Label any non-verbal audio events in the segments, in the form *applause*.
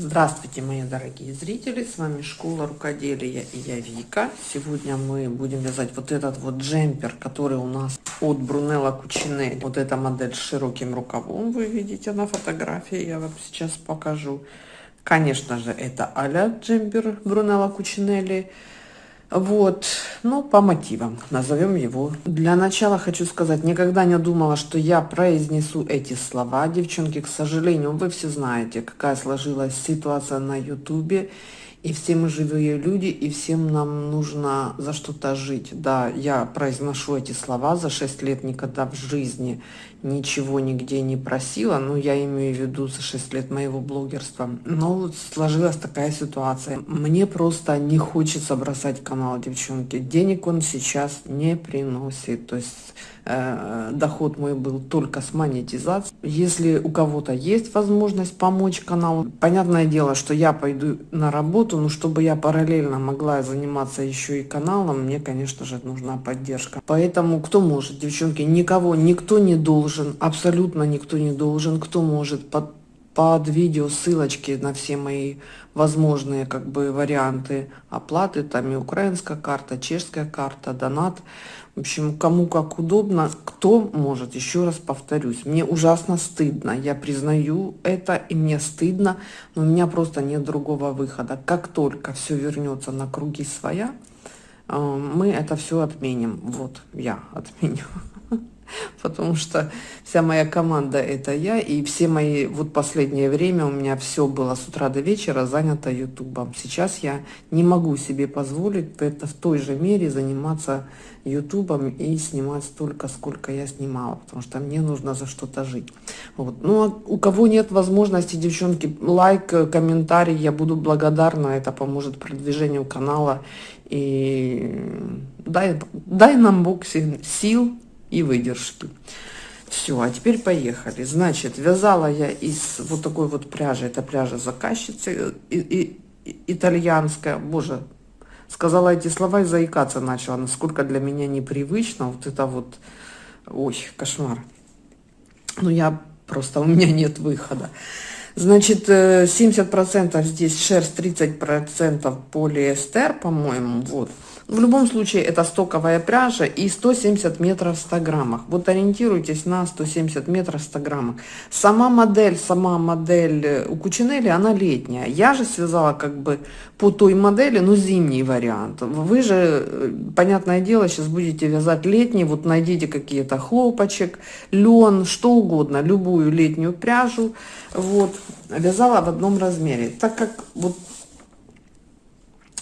Здравствуйте, мои дорогие зрители! С вами Школа Рукоделия и я Вика. Сегодня мы будем вязать вот этот вот джемпер, который у нас от Брунелла Кучинелли. Вот эта модель с широким рукавом, вы видите на фотографии, я вам сейчас покажу. Конечно же, это а-ля джемпер Брунелла Кучинелли. Вот, ну, по мотивам, назовем его. Для начала хочу сказать, никогда не думала, что я произнесу эти слова. Девчонки, к сожалению, вы все знаете, какая сложилась ситуация на ютубе. И все мы живые люди, и всем нам нужно за что-то жить. Да, я произношу эти слова за 6 лет, никогда в жизни ничего нигде не просила. Но я имею в виду за 6 лет моего блогерства. Но вот сложилась такая ситуация. Мне просто не хочется бросать канал, девчонки. Денег он сейчас не приносит. То есть Э, доход мой был только с монетизацией. Если у кого-то есть возможность помочь каналу, понятное дело, что я пойду на работу, но чтобы я параллельно могла заниматься еще и каналом, мне, конечно же, нужна поддержка. Поэтому кто может, девчонки, никого, никто не должен, абсолютно никто не должен, кто может под под видео ссылочки на все мои возможные как бы варианты оплаты, там и украинская карта, чешская карта, донат. В общем, кому как удобно, кто может, еще раз повторюсь, мне ужасно стыдно, я признаю это, и мне стыдно, но у меня просто нет другого выхода. Как только все вернется на круги своя, э, мы это все отменим. Вот, я отменю *laughs* потому что вся моя команда это я, и все мои, вот последнее время у меня все было с утра до вечера занято ютубом. Сейчас я не могу себе позволить это в той же мере заниматься ютубом и снимать столько, сколько я снимала, потому что мне нужно за что-то жить. Вот. Ну, а у кого нет возможности, девчонки, лайк, комментарий, я буду благодарна, это поможет продвижению канала, и дай, дай нам боксе сил, и выдержки. Все, а теперь поехали. Значит, вязала я из вот такой вот пряжи. Это пряжа заказчицы и, и, итальянская. Боже, сказала эти слова и заикаться начала. Насколько для меня непривычно. Вот это вот, ой, кошмар. Ну, я просто, у меня нет выхода. Значит, 70% э, здесь шерсть, 30% полиэстер, по-моему, вот. В любом случае, это стоковая пряжа и 170 метров в 100 граммах. Вот ориентируйтесь на 170 метров в 100 граммах. Сама модель, сама модель э, у Кучинелли, она летняя. Я же связала как бы по той модели, но зимний вариант. Вы же, э, понятное дело, сейчас будете вязать летний. Вот найдите какие-то хлопочек, лен, что угодно, любую летнюю пряжу. Вот, вязала в одном размере. Так как вот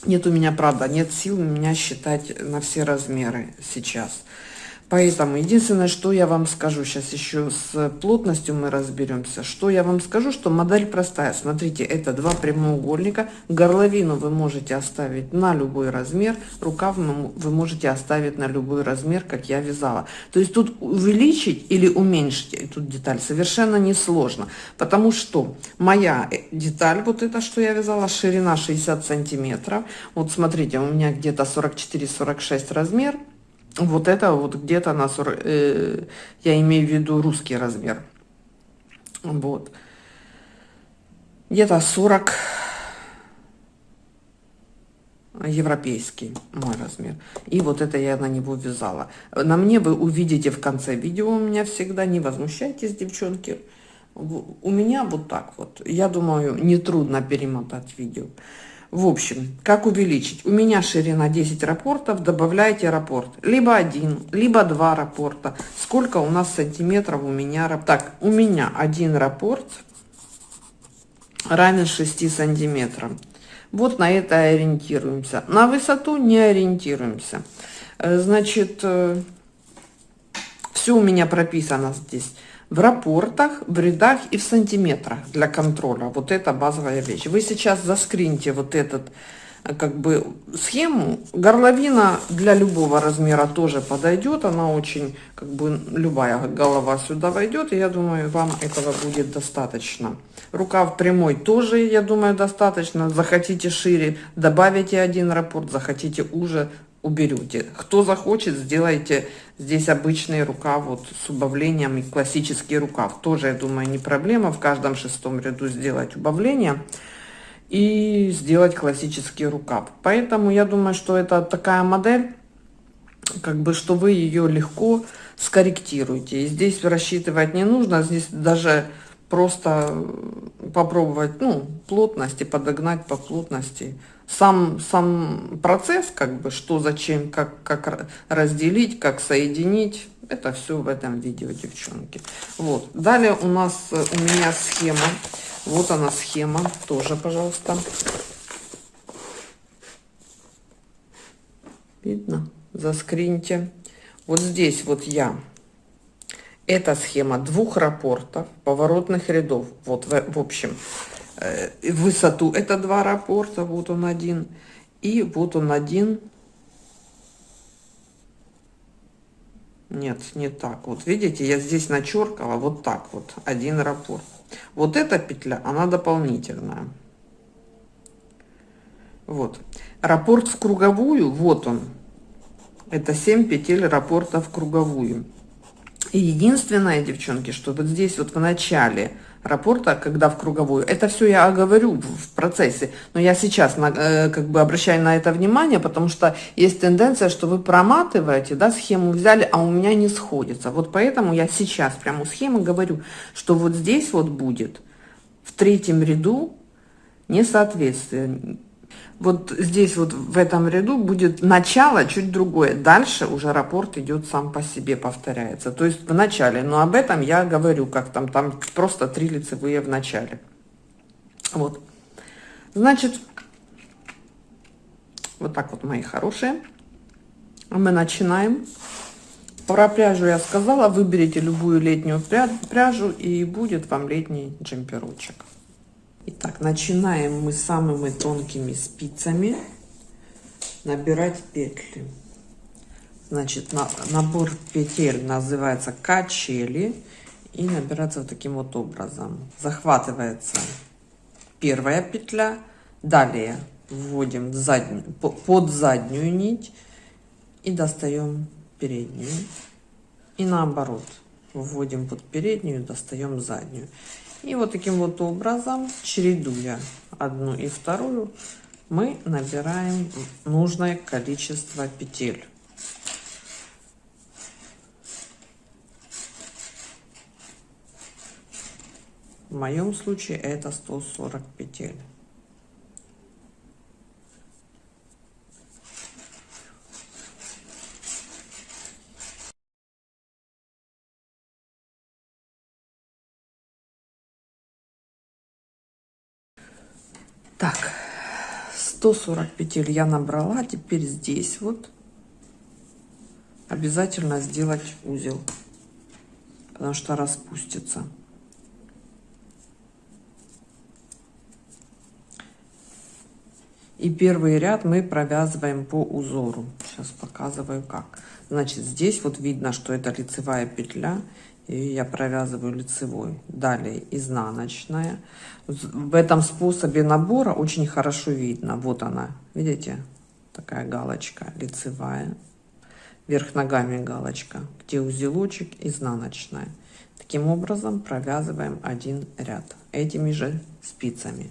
нет у меня, правда, нет сил меня считать на все размеры сейчас. Поэтому единственное, что я вам скажу, сейчас еще с плотностью мы разберемся, что я вам скажу, что модель простая. Смотрите, это два прямоугольника, горловину вы можете оставить на любой размер, рукав вы можете оставить на любой размер, как я вязала. То есть тут увеличить или уменьшить эту деталь совершенно несложно, потому что моя э, деталь, вот это, что я вязала, ширина 60 сантиметров. Вот смотрите, у меня где-то 44-46 размер, вот это вот где-то на 40, э, я имею в виду русский размер. Вот. Где-то 40 европейский мой размер. И вот это я на него вязала. На мне вы увидите в конце видео у меня всегда. Не возмущайтесь, девчонки. У меня вот так вот. Я думаю, нетрудно перемотать видео. В общем, как увеличить? У меня ширина 10 рапортов, добавляйте рапорт. Либо один, либо два рапорта. Сколько у нас сантиметров у меня? Так, у меня один рапорт равен 6 сантиметрам. Вот на это ориентируемся. На высоту не ориентируемся. Э, значит, э, все у меня прописано здесь в рапортах, в рядах и в сантиметрах для контроля. Вот это базовая вещь. Вы сейчас заскриньте вот этот э, как бы схему. Горловина для любого размера тоже подойдет. Она очень, как бы, любая голова сюда войдет. И я думаю, вам этого будет достаточно. Рукав прямой тоже, я думаю, достаточно. Захотите шире, добавите один рапорт. Захотите уже, уберете. Кто захочет, сделайте здесь обычный рукав вот с убавлением и классический рукав. Тоже, я думаю, не проблема в каждом шестом ряду сделать убавление. и сделать классический рукав. Поэтому я думаю, что это такая модель, как бы, что вы ее легко скорректируете. И здесь рассчитывать не нужно, здесь даже просто попробовать, ну, плотности, подогнать по плотности. Сам, сам процесс, как бы, что, зачем, как, как разделить, как соединить, это все в этом видео, девчонки. Вот. Далее у нас, у меня схема. Вот она схема, тоже, пожалуйста. Видно? Заскриньте. Вот здесь вот я. Это схема двух рапортов, поворотных рядов. Вот, в, в общем, э, высоту это два рапорта, вот он один. И вот он один. Нет, не так. Вот видите, я здесь начеркала вот так вот, один рапорт. Вот эта петля, она дополнительная. Вот. Раппорт в круговую, вот он. Это 7 петель раппорта в круговую. И единственное, девчонки, что вот здесь вот в начале рапорта, когда в круговую, это все я говорю в процессе, но я сейчас на, э, как бы обращаю на это внимание, потому что есть тенденция, что вы проматываете, да, схему взяли, а у меня не сходится. Вот поэтому я сейчас прямо у схемы говорю, что вот здесь вот будет в третьем ряду несоответствие вот здесь вот в этом ряду будет начало чуть другое. Дальше уже рапорт идет сам по себе, повторяется. То есть в начале, но об этом я говорю, как там, там просто три лицевые в начале. Вот. Значит, вот так вот, мои хорошие. Мы начинаем. Про пряжу я сказала, выберите любую летнюю пряжу и будет вам летний джемперочек. Итак, начинаем мы самыми тонкими спицами набирать петли. Значит, на, набор петель называется качели и набирается вот таким вот образом. Захватывается первая петля, далее вводим заднюю, под заднюю нить и достаем переднюю. И наоборот, вводим под переднюю, достаем заднюю. И вот таким вот образом, чередуя одну и вторую, мы набираем нужное количество петель. В моем случае это 140 петель. Так, 140 петель я набрала. Теперь здесь вот обязательно сделать узел, потому что распустится. И первый ряд мы провязываем по узору. Сейчас показываю как. Значит, здесь вот видно, что это лицевая петля и я провязываю лицевой далее изнаночная. В этом способе набора очень хорошо видно. Вот она видите? Такая галочка лицевая. Вверх ногами галочка где узелочек изнаночная. Таким образом провязываем один ряд. Этими же спицами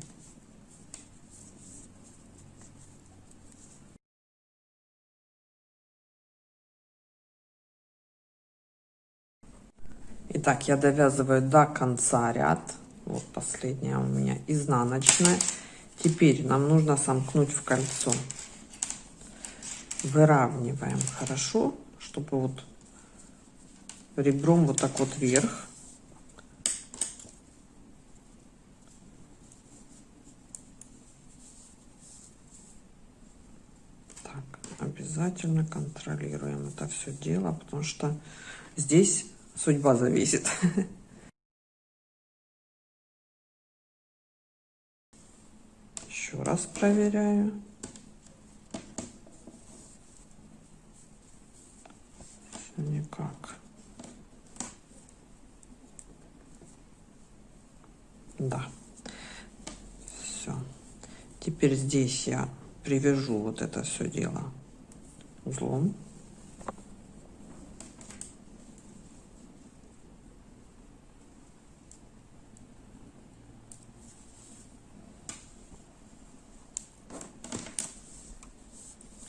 Итак, я довязываю до конца ряд. Вот последняя у меня изнаночная. Теперь нам нужно сомкнуть в кольцо. Выравниваем хорошо, чтобы вот ребром вот так вот вверх. Так, обязательно контролируем это все дело, потому что здесь судьба зависит. *laughs* Еще раз проверяю. Никак. Да. Все. Теперь здесь я привяжу вот это все дело узлом.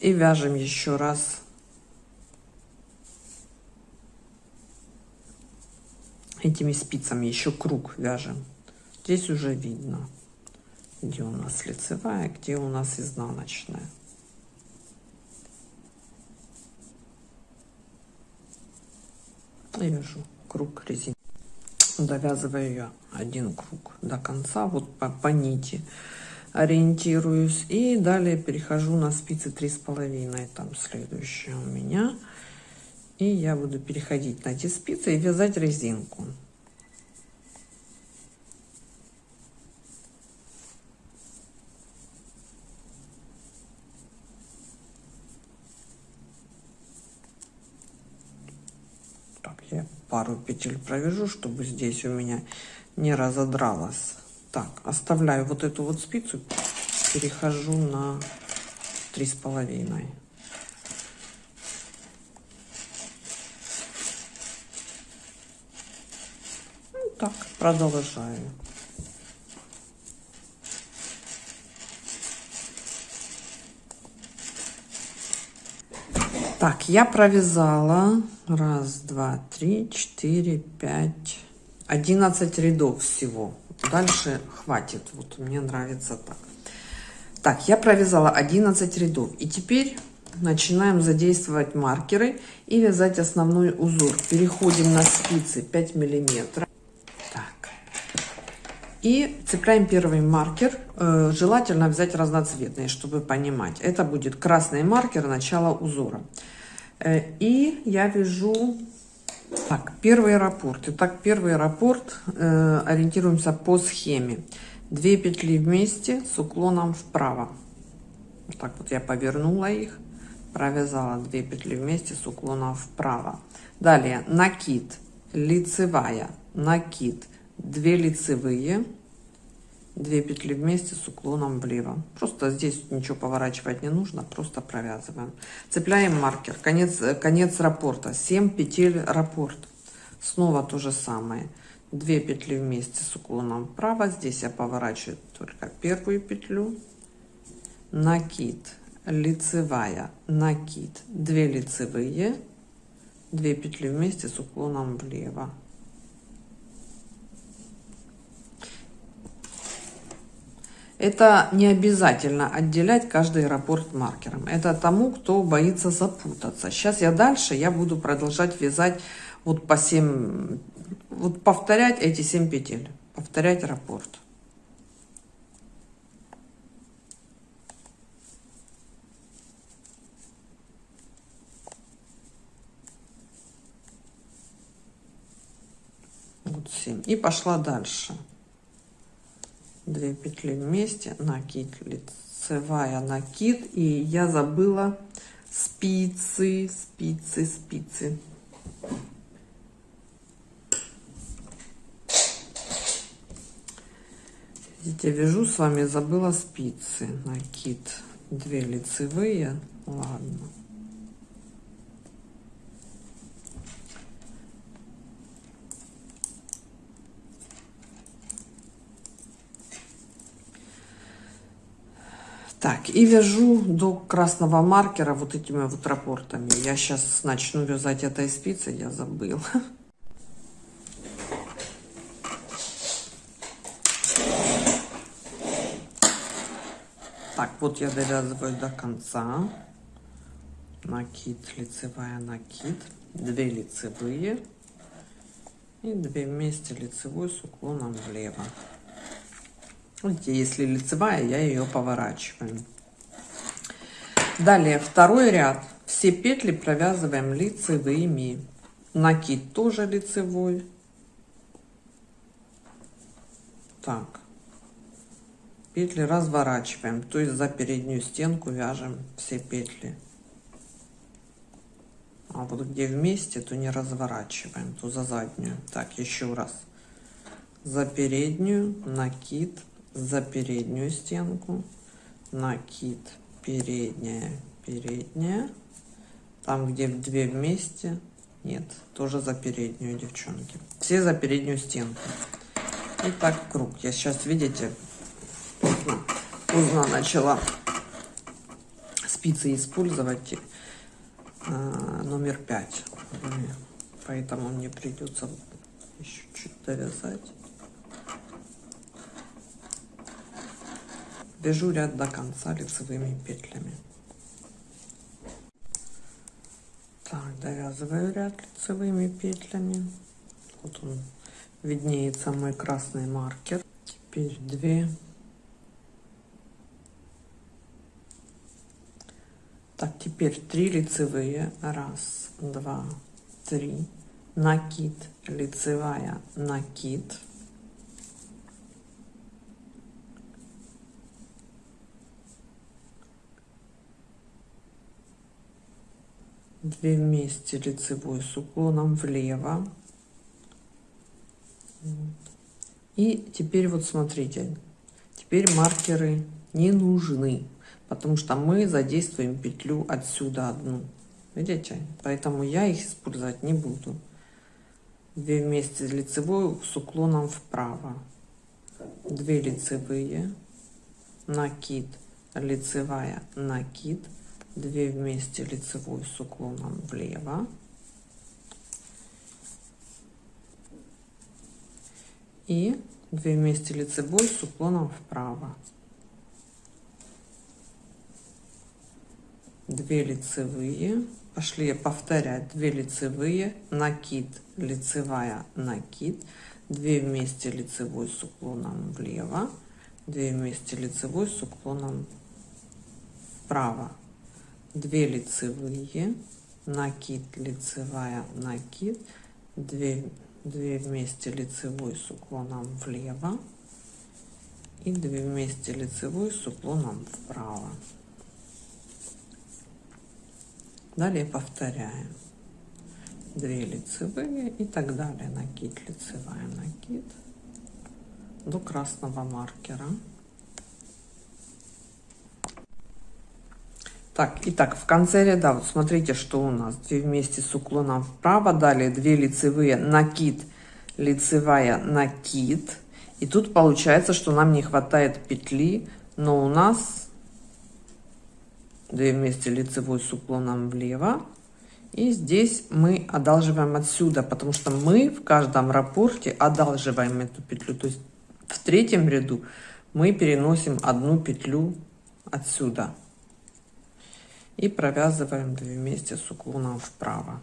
И вяжем еще раз этими спицами еще круг вяжем. Здесь уже видно, где у нас лицевая, где у нас изнаночная. И вяжу круг резины. Довязываю я один круг до конца, вот по, по нити ориентируюсь. И далее перехожу на спицы три с половиной, там следующая у меня. И я буду переходить на эти спицы и вязать резинку. Так, я пару петель провяжу, чтобы здесь у меня не разодралась. Так, оставляю вот эту вот спицу, перехожу на три с половиной. так, продолжаю. Так, я провязала раз, два, три, четыре, пять, одиннадцать рядов всего. Дальше хватит. Вот мне нравится так. Так, я провязала 11 рядов. И теперь начинаем задействовать маркеры и вязать основной узор. Переходим на спицы 5 миллиметров. И цепляем первый маркер. Э, желательно взять разноцветный, чтобы понимать. Это будет красный маркер начала узора. Э, и я вяжу... Так, первый раппорт. Итак, первый раппорт. Э, ориентируемся по схеме. Две петли вместе с уклоном вправо. Вот так вот я повернула их. Провязала две петли вместе с уклоном вправо. Далее накид, лицевая, накид, 2 лицевые, 2 петли вместе с уклоном влево. Просто здесь ничего поворачивать не нужно, просто провязываем. Цепляем маркер, конец, конец раппорта, 7 петель раппорт. Снова то же самое. 2 петли вместе с уклоном вправо. Здесь я поворачиваю только первую петлю. Накид, лицевая, накид, 2 лицевые, 2 петли вместе с уклоном влево. Это не обязательно отделять каждый раппорт маркером. Это тому, кто боится запутаться. Сейчас я дальше, я буду продолжать вязать вот по 7, вот повторять эти 7 петель. Повторять раппорт. Вот 7. И пошла дальше. 2 петли вместе накид лицевая накид. И я забыла спицы спицы спицы. Видите вяжу с вами забыла спицы накид. 2 лицевые ладно Так, и вяжу до красного маркера вот этими вот рапортами. Я сейчас начну вязать этой спицей, я забыл. Так, вот я довязываю до конца. Накид, лицевая накид, 2 лицевые и 2 вместе лицевой с уклоном влево. Если лицевая, я ее поворачиваю. Далее второй ряд. Все петли провязываем лицевыми. Накид тоже лицевой. Так. Петли разворачиваем. То есть за переднюю стенку вяжем все петли. А вот где вместе, то не разворачиваем, то за заднюю. Так, еще раз. За переднюю накид за переднюю стенку, накид передняя, передняя, там где две вместе, нет, тоже за переднюю, девчонки. Все за переднюю стенку. И так круг. Я сейчас, видите, поздно, поздно начала спицы использовать э, номер 5. Поэтому мне придется еще чуть довязать. Вяжу ряд до конца лицевыми петлями. Так, довязываю ряд лицевыми петлями. Вот он виднеется мой красный маркер. Теперь две. Так, теперь три лицевые. Раз, два, три. Накид, лицевая, накид. Две вместе лицевой с уклоном влево. И теперь вот смотрите теперь маркеры не нужны потому что мы задействуем петлю отсюда одну. Видите? Поэтому я их использовать не буду. Две вместе лицевой с уклоном вправо. 2 лицевые. Накид. Лицевая. Накид 2 вместе лицевой с уклоном влево. И 2 вместе лицевой с уклоном вправо. 2 лицевые. Пошли повторять. 2 лицевые накид лицевая накид. 2 вместе лицевой с уклоном влево. 2 вместе лицевой с уклоном вправо 2 лицевые накид лицевая накид 2 2 вместе лицевой с уклоном влево и 2 вместе лицевой с уклоном вправо. Далее повторяем. 2 лицевые и так далее. Накид лицевая накид до красного маркера Так, итак, в конце ряда, вот смотрите, что у нас. 2 вместе с уклоном вправо, далее 2 лицевые, накид, лицевая, накид. И тут получается, что нам не хватает петли, но у нас 2 вместе лицевой с уклоном влево. И здесь мы одалживаем отсюда, потому что мы в каждом рапорте одалживаем эту петлю. То есть в третьем ряду мы переносим одну петлю отсюда и провязываем 2 вместе с уклоном вправо.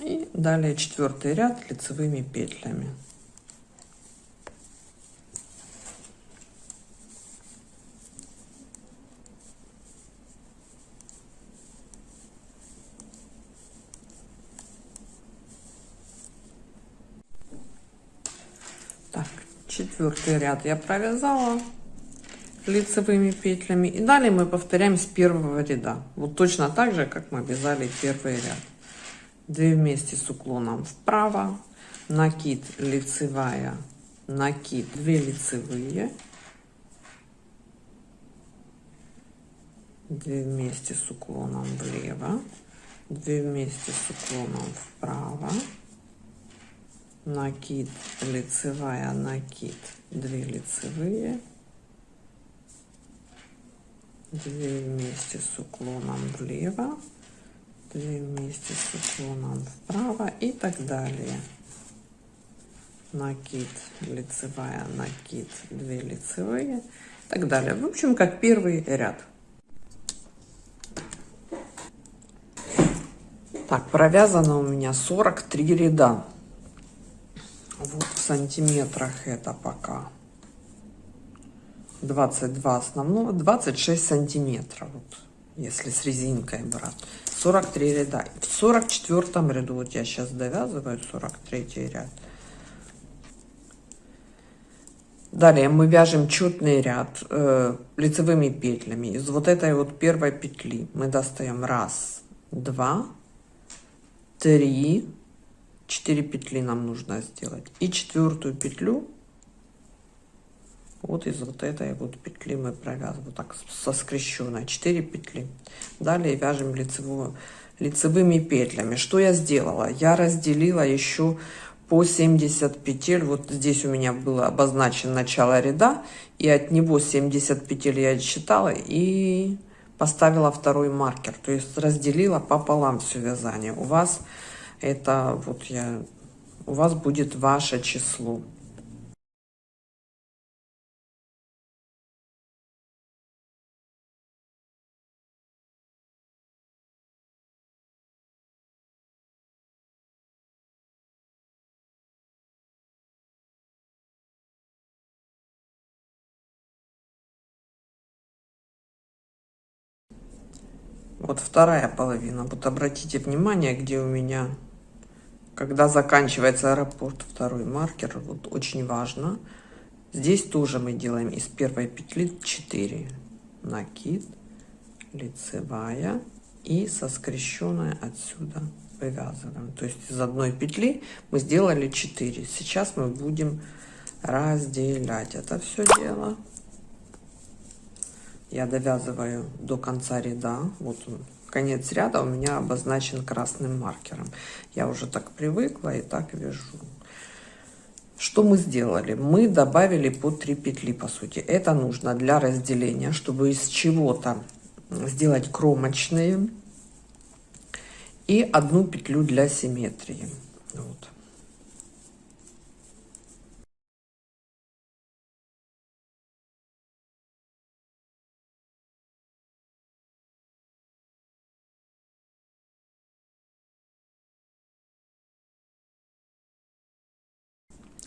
И далее четвертый ряд лицевыми петлями. Так четвертый ряд я провязала лицевыми петлями. И далее мы повторяем с первого ряда. Вот точно так же как мы вязали первый ряд. 2 вместе с уклоном вправо. Накид лицевая накид 2 лицевые. 2 вместе с уклоном влево. 2 вместе с уклоном вправо. Накид лицевая накид 2 лицевые 2 вместе с уклоном влево 2 вместе с уклоном вправо и так далее. Накид лицевая накид 2 лицевые и так далее. В общем как первый ряд. Так провязано у меня 43 ряда. Вот в сантиметрах это пока 22 основного 26 сантиметров вот, если с резинкой брать 43 ряда. В 44 ряду вот я сейчас довязываю 43 ряд. Далее мы вяжем четный ряд э, лицевыми петлями. Из вот этой вот первой петли мы достаем раз два три. Четыре петли нам нужно сделать. И четвертую петлю вот из вот этой вот петли мы провязываем вот так со скрещенной 4 петли далее вяжем лицевую лицевыми петлями что я сделала я разделила еще по 70 петель. Вот здесь у меня было обозначено начало ряда, и от него 70 петель я отсчитала и поставила второй маркер. То есть разделила пополам все вязание. У вас это вот я, у вас будет ваше число. Вот вторая половина. Вот обратите внимание, где у меня, когда заканчивается аэропорт, второй маркер. Вот очень важно. Здесь тоже мы делаем из первой петли 4. Накид, лицевая и со скрещенной отсюда вывязываем. То есть из одной петли мы сделали 4. Сейчас мы будем разделять это все дело я довязываю до конца ряда. Вот он, конец ряда у меня обозначен красным маркером. Я уже так привыкла и так вяжу. Что мы сделали? Мы добавили по 3 петли, по сути. Это нужно для разделения, чтобы из чего-то сделать кромочные. И одну петлю для симметрии.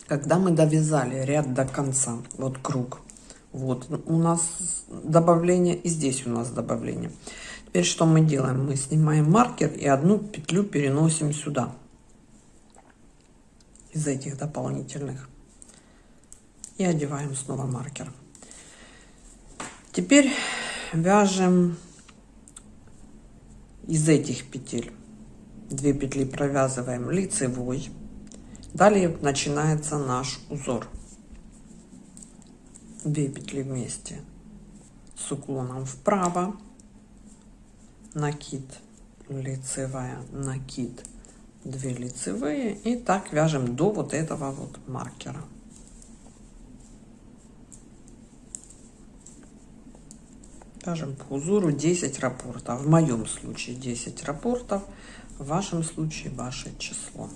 Когда мы довязали ряд до конца вот круг вот у нас добавление и здесь у нас добавление. Теперь что мы делаем? Мы снимаем маркер и одну петлю переносим сюда из этих дополнительных и одеваем снова маркер. Теперь вяжем из этих петель. 2 петли провязываем лицевой Далее начинается наш узор. 2 петли вместе с уклоном вправо, накид, лицевая, накид, 2 лицевые и так вяжем до вот этого вот маркера. Вяжем по узору 10 рапортов. В моем случае 10 рапортов, в вашем случае ваше число.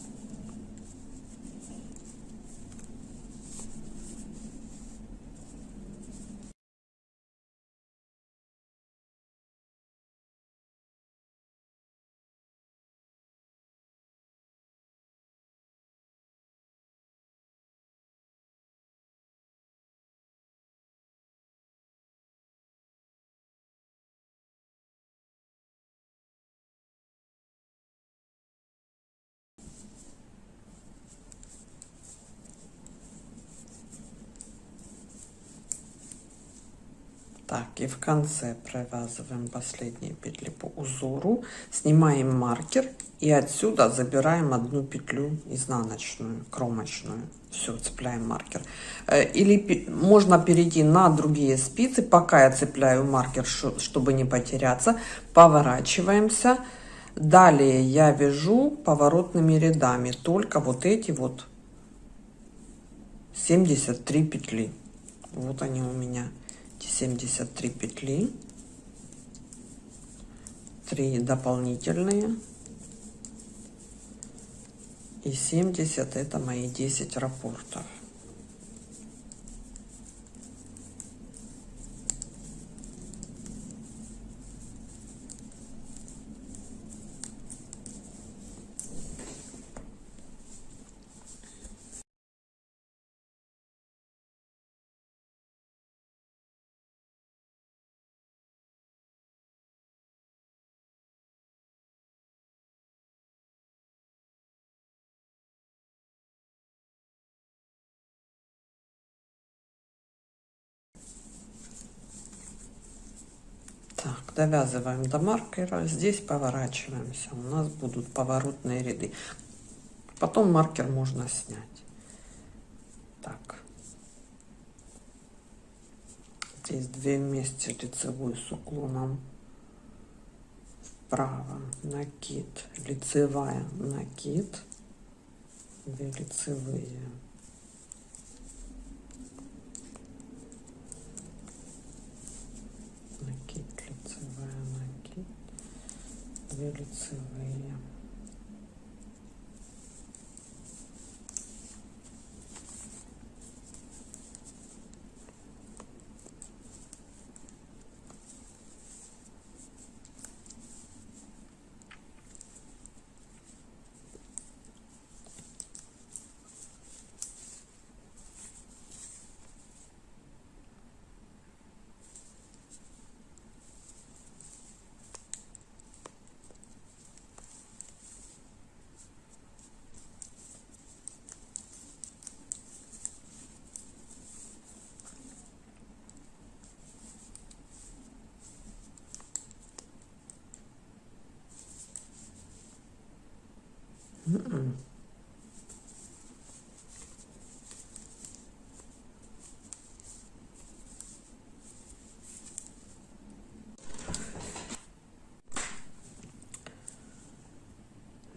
Так, и в конце провязываем последние петли по узору, снимаем маркер и отсюда забираем одну петлю изнаночную, кромочную. Все, цепляем маркер. Э, или можно перейти на другие спицы, пока я цепляю маркер, чтобы не потеряться. Поворачиваемся. Далее я вяжу поворотными рядами только вот эти вот 73 петли. Вот они у меня 73 петли. 3 дополнительные. И 70 это мои 10 рапортов Так, довязываем до маркера. Здесь поворачиваемся. У нас будут поворотные ряды. Потом маркер можно снять. Так. Здесь две вместе лицевой с уклоном вправо. Накид. Лицевая. Накид. 2 лицевые накид лицевая накид 2 лицевые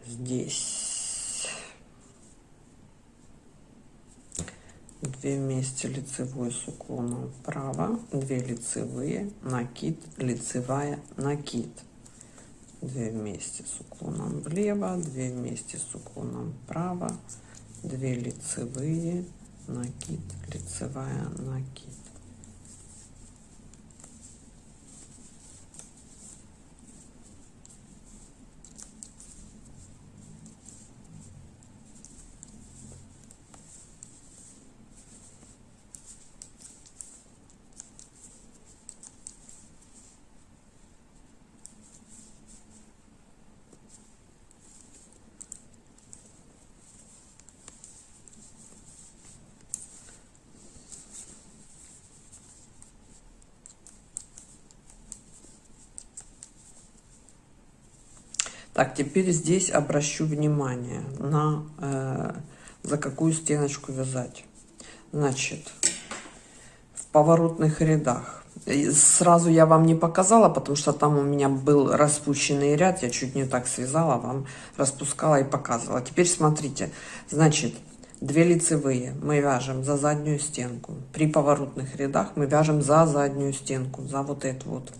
Здесь две вместе лицевой с уклоном вправо, две лицевые, накид, лицевая, накид. 2 вместе с уклоном влево, 2 вместе с уклоном вправо, 2 лицевые, накид, лицевая, накид. Так, теперь здесь обращу внимание на э, за какую стеночку вязать. Значит, в поворотных рядах. Сразу я вам не показала, потому что там у меня был распущенный ряд. Я чуть не так связала, вам распускала и показывала. Теперь смотрите. Значит, две лицевые мы вяжем за заднюю стенку. При поворотных рядах мы вяжем за заднюю стенку, за вот эту вот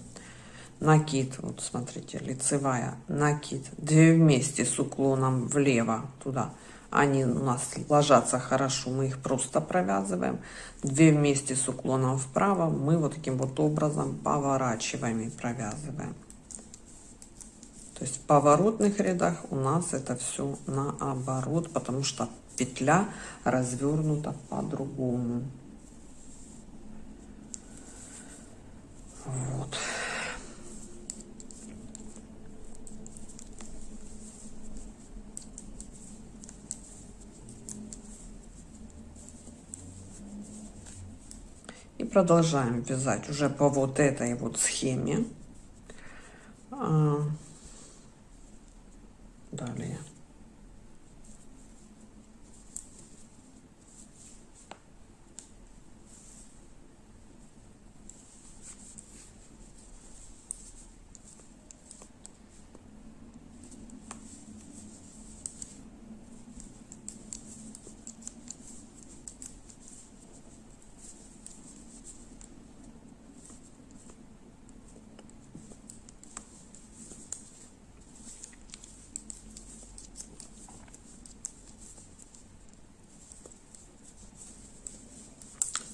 накид, вот смотрите, лицевая, накид, две вместе с уклоном влево туда, они у нас ложатся хорошо, мы их просто провязываем, две вместе с уклоном вправо, мы вот таким вот образом поворачиваем и провязываем. То есть в поворотных рядах у нас это все наоборот, потому что петля развернута по-другому. Вот. Продолжаем вязать уже по вот этой вот схеме. А, далее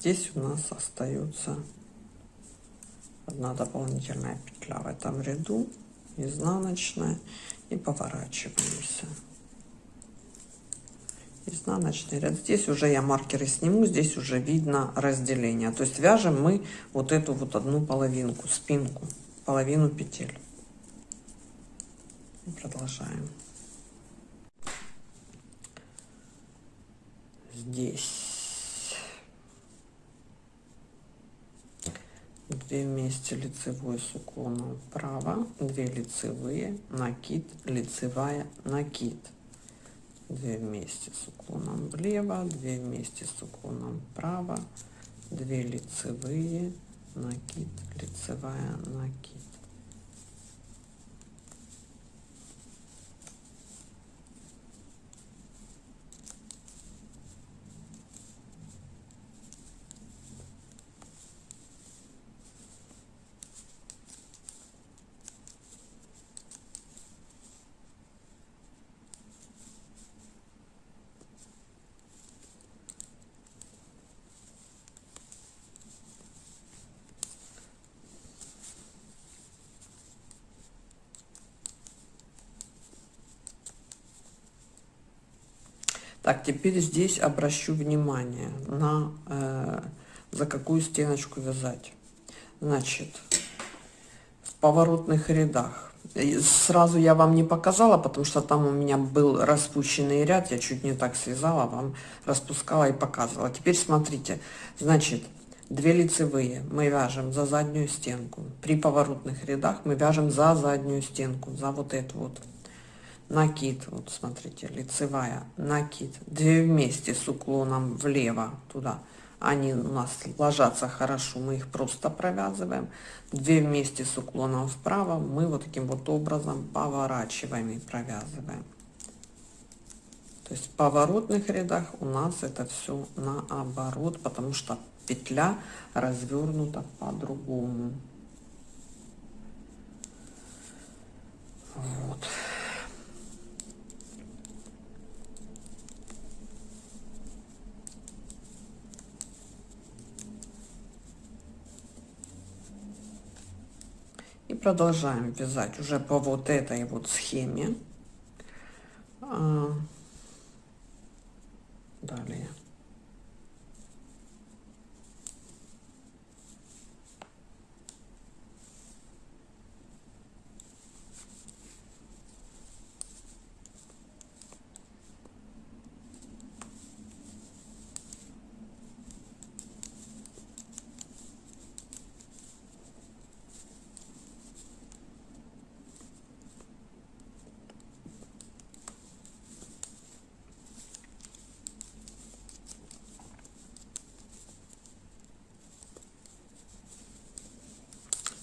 здесь у нас остается одна дополнительная петля в этом ряду изнаночная и поворачиваемся. Изнаночный ряд. Здесь уже я маркеры сниму здесь уже видно разделение. То есть вяжем мы вот эту вот одну половинку спинку половину петель. Продолжаем. Здесь 2 вместе лицевой с уклоном вправо 2 лицевые накид лицевая накид. 2 вместе с уклоном влево 2 вместе с уклоном вправо 2 лицевые накид лицевая накид Так, теперь здесь обращу внимание на э, за какую стеночку вязать. Значит, в поворотных рядах. Сразу я вам не показала, потому что там у меня был распущенный ряд, я чуть не так связала, вам распускала и показывала. Теперь смотрите, значит, две лицевые мы вяжем за заднюю стенку. При поворотных рядах мы вяжем за заднюю стенку, за вот эту вот накид, вот смотрите, лицевая, накид, две вместе с уклоном влево туда, они у нас ложатся хорошо, мы их просто провязываем, две вместе с уклоном вправо мы вот таким вот образом поворачиваем и провязываем. То есть в поворотных рядах у нас это все наоборот, потому что петля развернута по-другому. Вот. И продолжаем вязать уже по вот этой вот схеме. А, далее.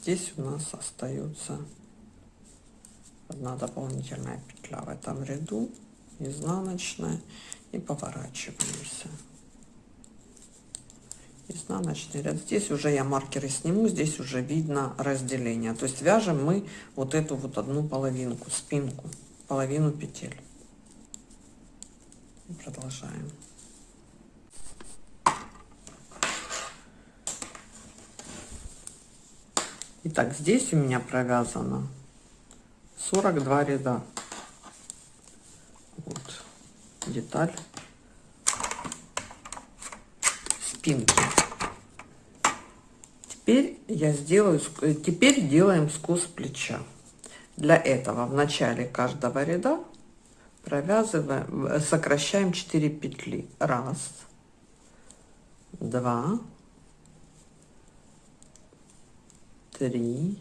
Здесь у нас остается одна дополнительная петля в этом ряду изнаночная и поворачиваемся. Изнаночный ряд. Здесь уже я маркеры сниму здесь уже видно разделение. То есть вяжем мы вот эту вот одну половинку спинку половину петель. Продолжаем Итак, здесь у меня провязано 42 ряда. Вот деталь спинки. Теперь я сделаю, теперь делаем скос плеча. Для этого в начале каждого ряда провязываем, сокращаем 4 петли. Раз, два, три,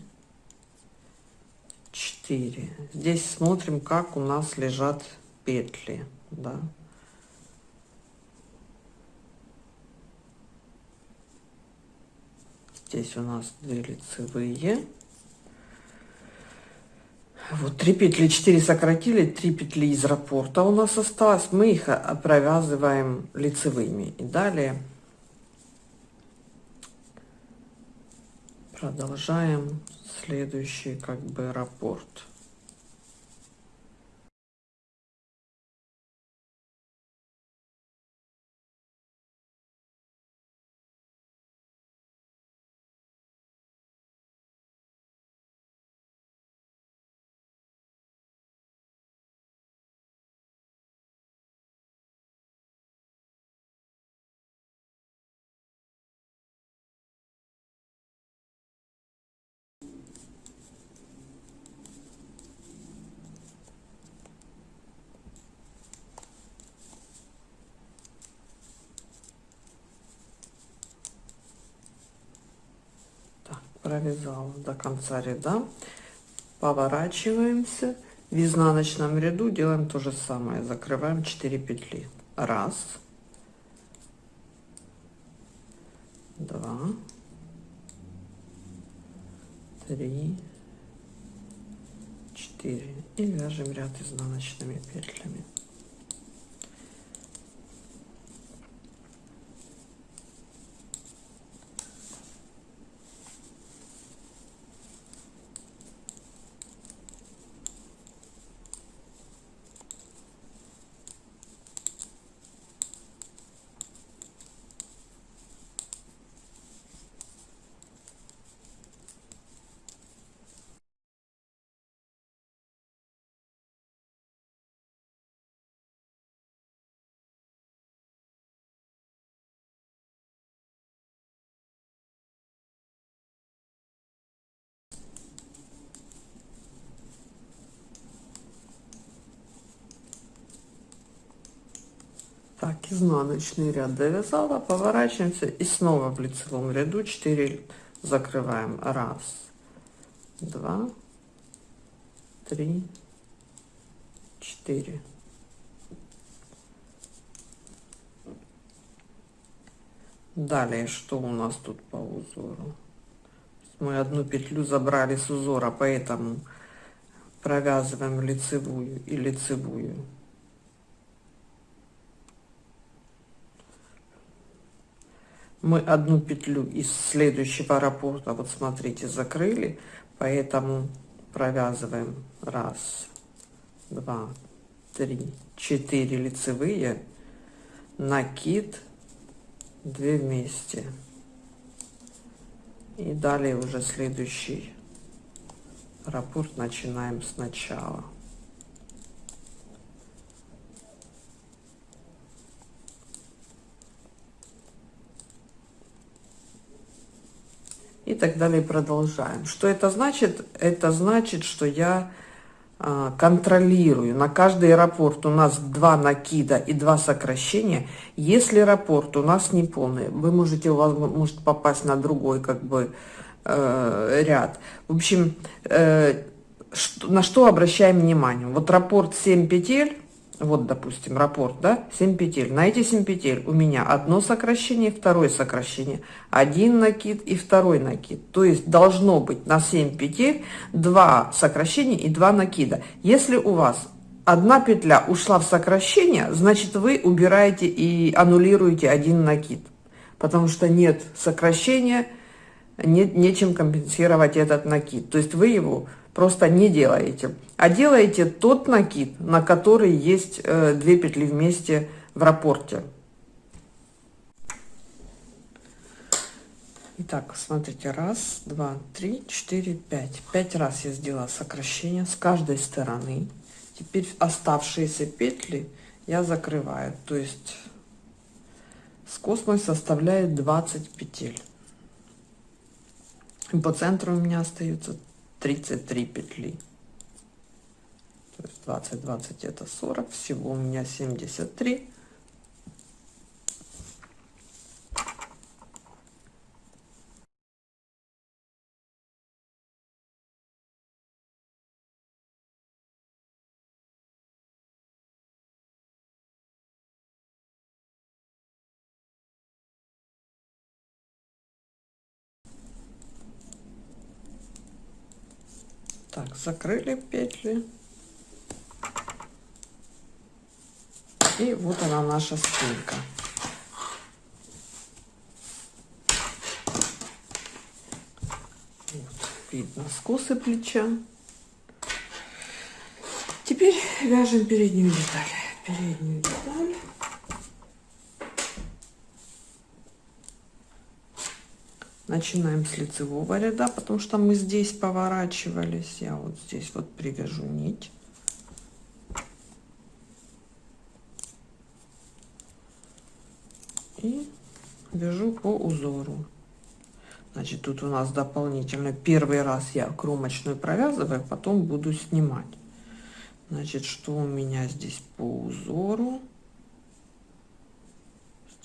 четыре. Здесь смотрим, как у нас лежат петли, да. Здесь у нас две лицевые. Вот три петли, четыре сократили, три петли из раппорта у нас осталось. Мы их провязываем лицевыми. И далее продолжаем следующий как бы раппорт провязала до конца ряда. Поворачиваемся. В изнаночном ряду делаем то же самое. Закрываем 4 петли. Раз. Два. Три. Четыре. И вяжем ряд изнаночными петлями изнаночный ряд довязала, поворачиваемся и снова в лицевом ряду 4 закрываем. Раз, два, три, четыре. Далее, что у нас тут по узору? Мы одну петлю забрали с узора, поэтому провязываем лицевую и лицевую. Мы одну петлю из следующего раппорта, вот смотрите, закрыли, поэтому провязываем раз, два, три, четыре лицевые, накид, две вместе. И далее уже следующий раппорт начинаем сначала. И так далее продолжаем. Что это значит? Это значит, что я а, контролирую. На каждый аэропорт у нас два накида и два сокращения. Если аэропорт у нас не полный, вы можете, у вас может попасть на другой как бы э, ряд. В общем, э, что, на что обращаем внимание? Вот рапорт 7 петель, вот, допустим, раппорт, да, 7 петель. На эти 7 петель у меня одно сокращение, второе сокращение, один накид и второй накид. То есть должно быть на 7 петель два сокращения и два накида. Если у вас одна петля ушла в сокращение, значит вы убираете и аннулируете один накид. Потому что нет сокращения, нет нечем компенсировать этот накид. То есть вы его просто не делаете, а делаете тот накид, на который есть э, две петли вместе в рапорте. Итак, смотрите, раз, два, три, четыре, пять. Пять раз я сделала сокращение с каждой стороны. Теперь оставшиеся петли я закрываю. То есть мой составляет 20 петель. И по центру у меня остается 33 петли. То есть 20, 20 это 40, всего у меня 73. Так, закрыли петли. И вот она наша спинка. Вот, видно скосы плеча. Теперь вяжем переднюю деталь. Переднюю деталь. Начинаем с лицевого ряда, потому что мы здесь поворачивались. Я вот здесь вот привяжу нить. И вяжу по узору. Значит, тут у нас дополнительно первый раз я кромочную провязываю, потом буду снимать. Значит, что у меня здесь по узору?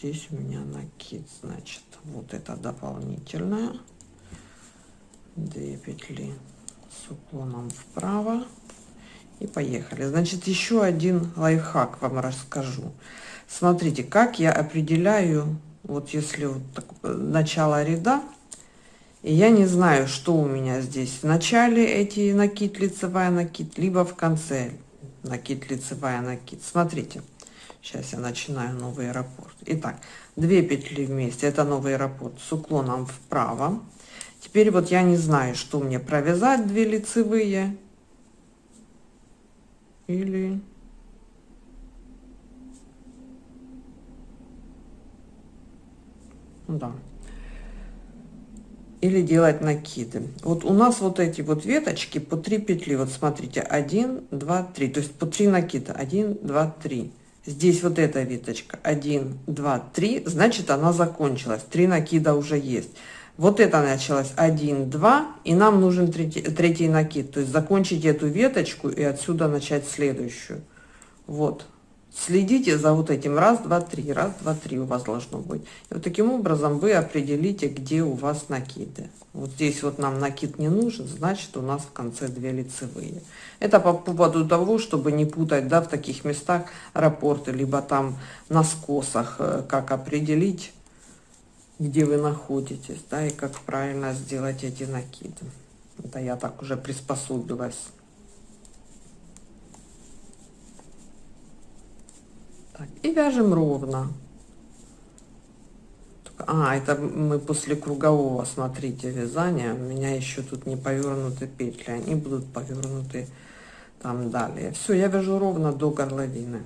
Здесь у меня накид значит вот это дополнительное. 2 петли с уклоном вправо. И поехали. Значит еще один лайфхак вам расскажу. Смотрите как я определяю вот если вот так, начало ряда и я не знаю что у меня здесь в начале эти накид лицевая накид либо в конце накид лицевая накид смотрите Сейчас я начинаю новый аэропорт. Итак, две петли вместе, это новый аэропорт с уклоном вправо. Теперь вот я не знаю, что мне провязать, две лицевые или... Да. Или делать накиды. Вот у нас вот эти вот веточки по 3 петли. Вот смотрите, 1, 2, 3. То есть по 3 накида. 1, 2, 3 здесь вот эта веточка 1 2 3 значит она закончилась. Три накида уже есть. Вот это началось. 1 2 и нам нужен третий, третий накид. То есть закончить эту веточку и отсюда начать следующую. Вот Следите за вот этим раз, два, три, раз, два, три у вас должно быть. И вот таким образом вы определите, где у вас накиды. Вот здесь вот нам накид не нужен, значит у нас в конце две лицевые. Это по поводу того, чтобы не путать, да, в таких местах рапорты, либо там на скосах, э, как определить, где вы находитесь, да, и как правильно сделать эти накиды. Это я так уже приспособилась. И вяжем ровно. А, это мы после кругового, смотрите, вязания. У меня еще тут не повернуты петли. Они будут повернуты там далее. Все, я вяжу ровно до горловины.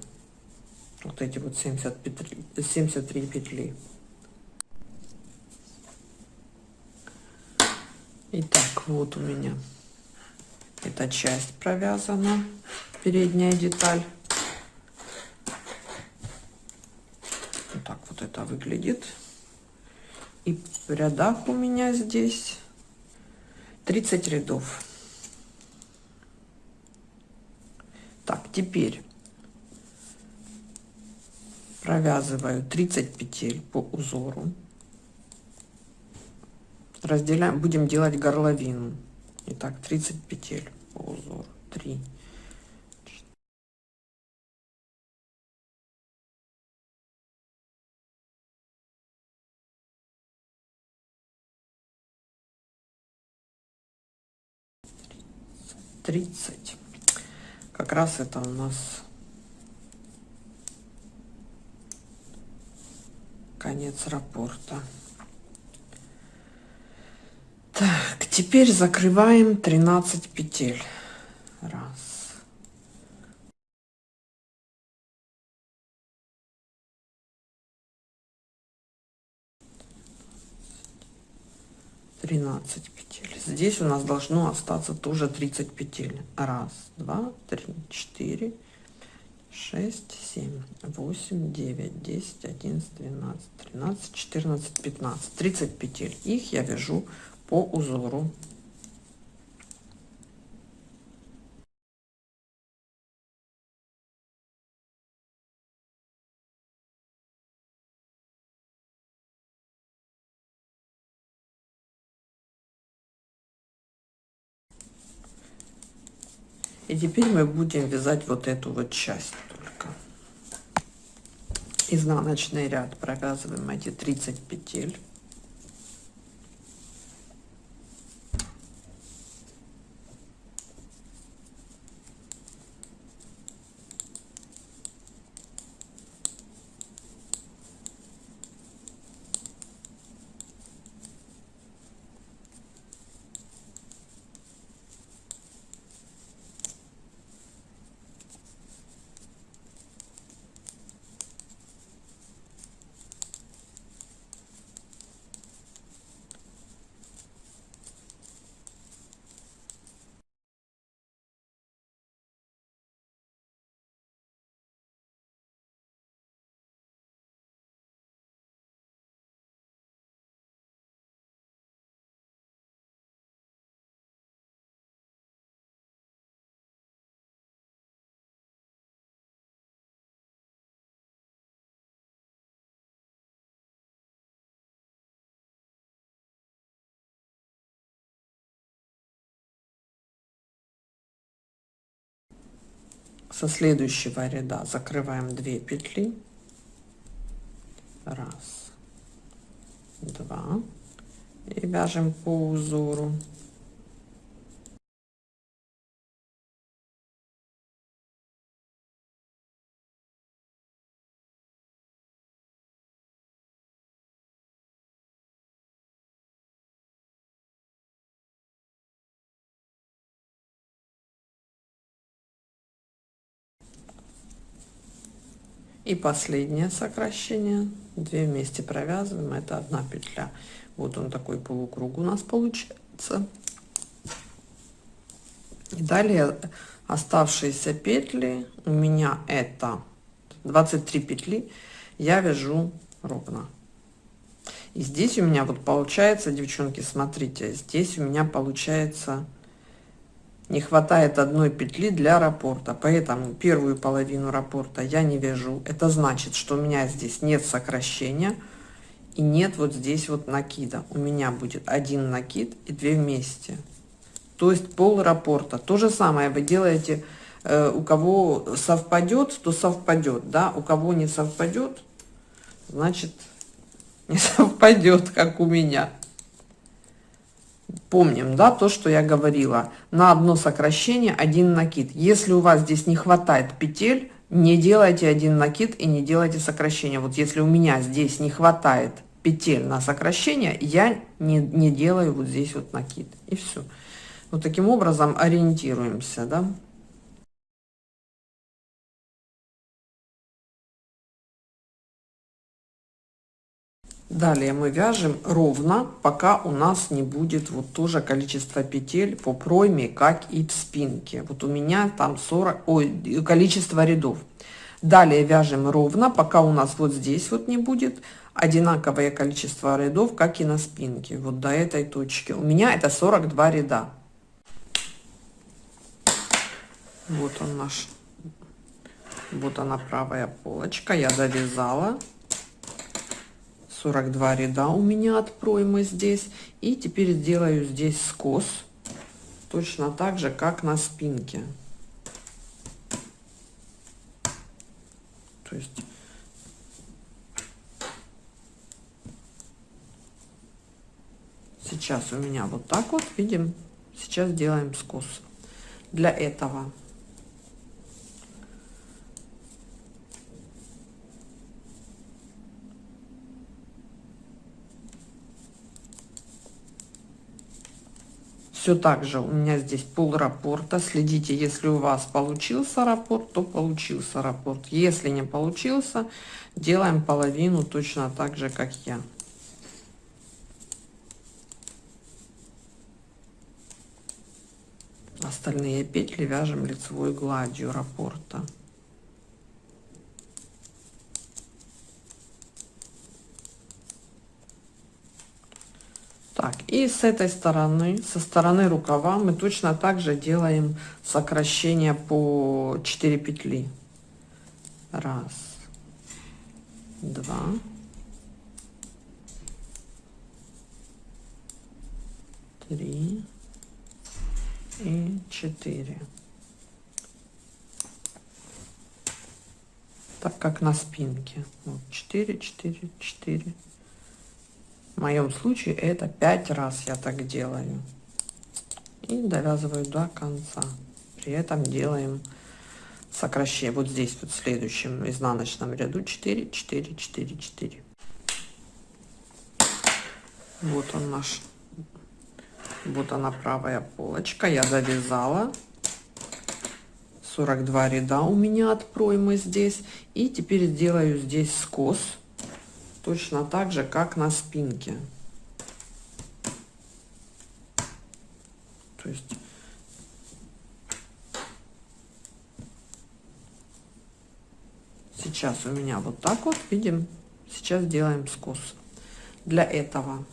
Вот эти вот 70 петли, 73 петли. Итак, вот у меня эта часть провязана, передняя деталь. Вот так вот это выглядит. И в рядах у меня здесь 30 рядов. Так, теперь провязываю 30 петель по узору. Разделяем, будем делать горловину. Итак, 30 петель по узору. 3, тридцать. Как раз это у нас конец рапорта. Так теперь закрываем 13 петель. Раз тринадцать петель. Здесь у нас должно остаться тоже 30 петель. Раз два три четыре шесть семь восемь девять десять одиннадцать двенадцать тринадцать четырнадцать пятнадцать. Тридцать петель. Их я вяжу по узору И теперь мы будем вязать вот эту вот часть только. Изнаночный ряд провязываем эти 30 петель. Со следующего ряда. Закрываем 2 петли. Раз два. И вяжем по узору и последнее сокращение. 2 вместе провязываем это одна петля. Вот он такой полукруг у нас получается. И далее оставшиеся петли. У меня это 23 петли. Я вяжу ровно. И здесь у меня вот получается девчонки смотрите здесь у меня получается не хватает одной петли для раппорта поэтому первую половину раппорта я не вяжу. Это значит что у меня здесь нет сокращения и нет вот здесь вот накида. У меня будет один накид и две вместе. То есть пол раппорта то же самое вы делаете э, у кого совпадет то совпадет да? У кого не совпадет значит *laughs* не совпадет как у меня помним да то что я говорила. На одно сокращение один накид. Если у вас здесь не хватает петель не делайте один накид и не делайте сокращение. Вот если у меня здесь не хватает петель на сокращение я не, не делаю вот здесь вот накид. И все вот таким образом ориентируемся да далее мы вяжем ровно пока у нас не будет вот тоже количество петель по пройме как и в спинке. Вот у меня там 40 ой, количество рядов. Далее вяжем ровно пока у нас вот здесь вот не будет одинаковое количество рядов как и на спинке вот до этой точки. У меня это 42 ряда. Вот он наш вот она правая полочка я довязала 42 ряда у меня от проймы здесь. И теперь сделаю здесь скос точно так же как на спинке. То есть сейчас у меня вот так вот. Видим сейчас делаем скос. Для этого все так же. У меня здесь пол раппорта следите если у вас получился раппорт то получился раппорт если не получился делаем половину точно так же как я. Остальные петли вяжем лицевой гладью раппорта так и с этой стороны со стороны рукава мы точно так же делаем сокращение по 4 петли. Раз два. Три и 4 так как на спинке. Вот 4 4 4 в моем случае это 5 раз я так делаю. И довязываю до конца. При этом делаем сокращение. Вот здесь вот в следующем изнаночном ряду. 4 4 4 4 вот он наш. Вот она правая полочка. Я завязала. 42 ряда у меня от проймы здесь. И теперь сделаю здесь скос точно так же как на спинке. То есть сейчас у меня вот так вот видим сейчас делаем скос. Для этого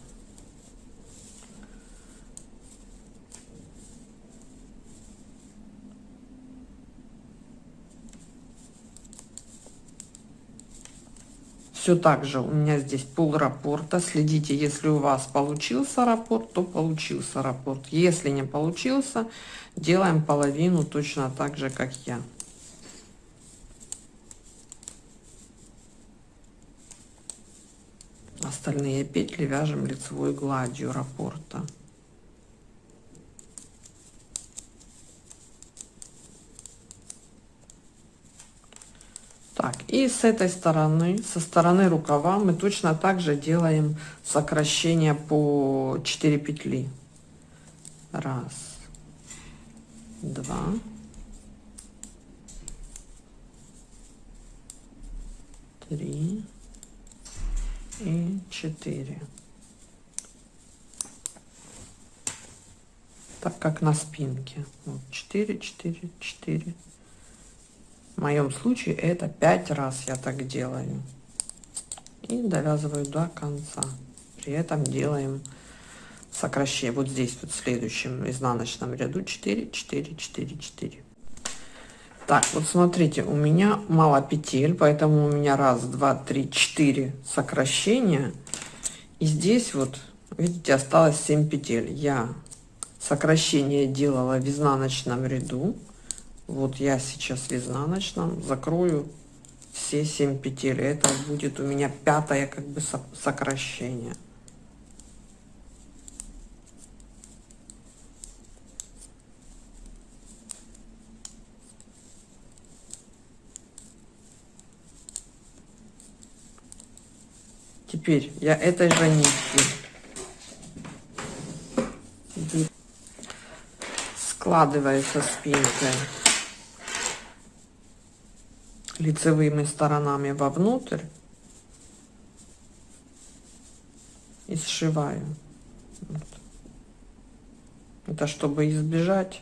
все так же у меня здесь пол раппорта следите если у вас получился раппорт то получился раппорт если не получился делаем половину точно так же как я. Остальные петли вяжем лицевой гладью раппорта так и с этой стороны со стороны рукава мы точно так же делаем сокращение по 4 петли. Раз два. Три и четыре. Так как на спинке. Вот 4 4 4 в моем случае это пять раз я так делаю. И довязываю до конца. При этом делаем сокращение. Вот здесь вот в следующем изнаночном ряду. 4 4 4 4 так вот смотрите у меня мало петель поэтому у меня раз два три четыре сокращения. И здесь вот видите осталось 7 петель. Я сокращение делала в изнаночном ряду вот я сейчас в изнаночном закрою все 7 петель. Это будет у меня пятое как бы сокращение. Теперь я этой же нитью складываю со спинкой лицевыми сторонами вовнутрь и сшиваю. Вот. Это чтобы избежать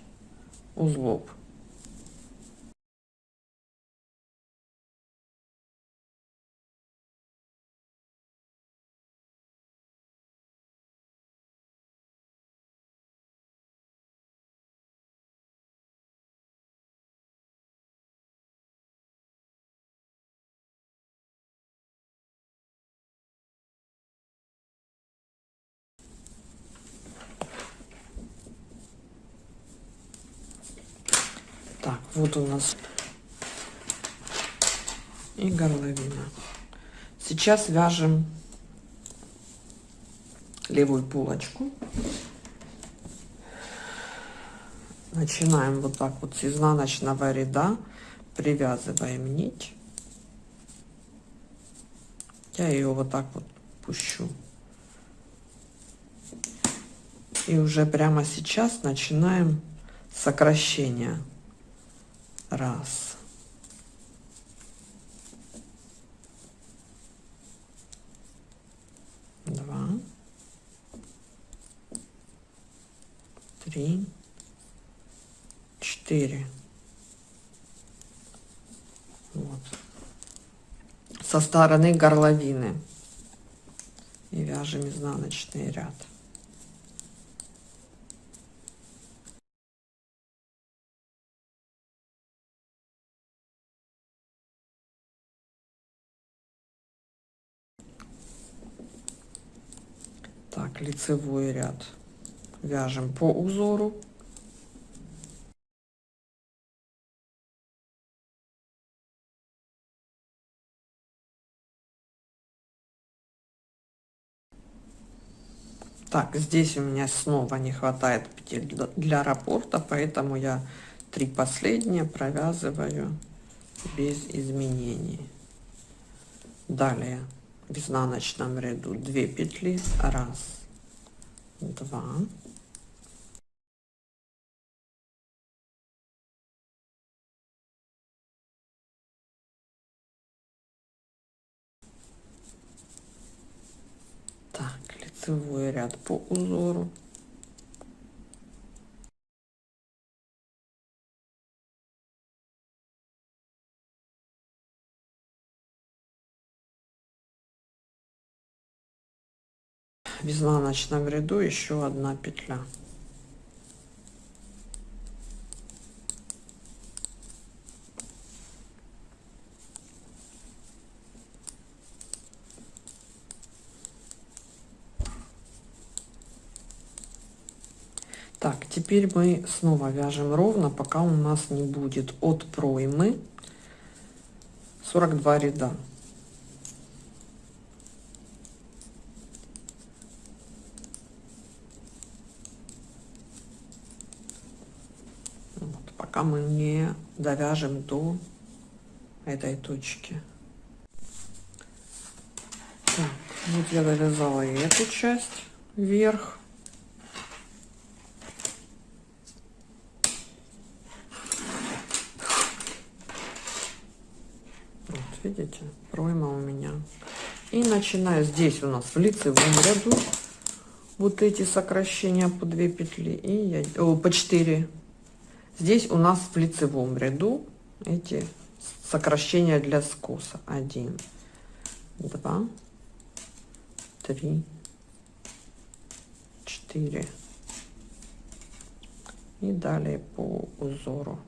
узлов. Нас и горловина. Сейчас вяжем левую булочку. Начинаем вот так вот с изнаночного ряда, привязываем нить. Я ее вот так вот пущу. И уже прямо сейчас начинаем сокращение раз. Два. Три. Четыре. Вот. Со стороны горловины. И вяжем изнаночный ряд так лицевой ряд. Вяжем по узору. Так здесь у меня снова не хватает петель для раппорта поэтому я три последние провязываю без изменений. Далее в изнаночном ряду 2 петли раз два. Так лицевой ряд по узору в изнаночном ряду еще одна петля. Так теперь мы снова вяжем ровно пока у нас не будет от проймы 42 ряда пока мы не довяжем до этой точки. Так, вот я довязала и эту часть вверх. Вот, видите, пройма у меня. И начинаю здесь у нас в лицевом ряду вот эти сокращения по 2 петли и я о, по 4 Здесь у нас в лицевом ряду эти сокращения для скоса. Один, два, три, четыре. 4 и далее по узору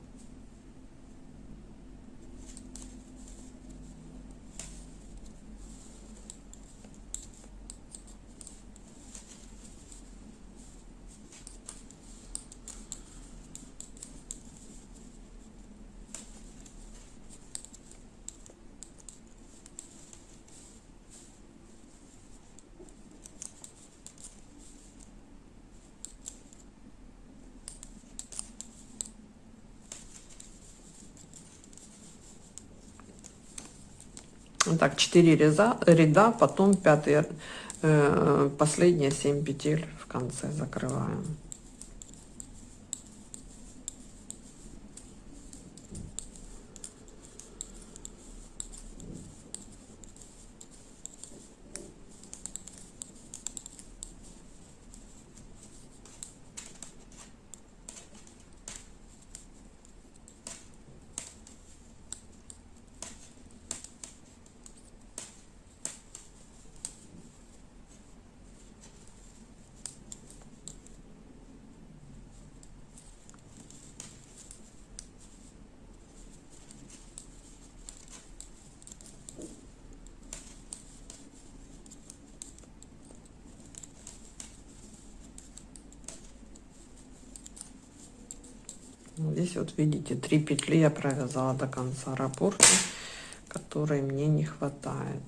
Так, 4 ряда, ряда потом пятый, э, последние 7 петель в конце закрываем. Здесь вот видите, три петли я провязала до конца раппорта, которой мне не хватает.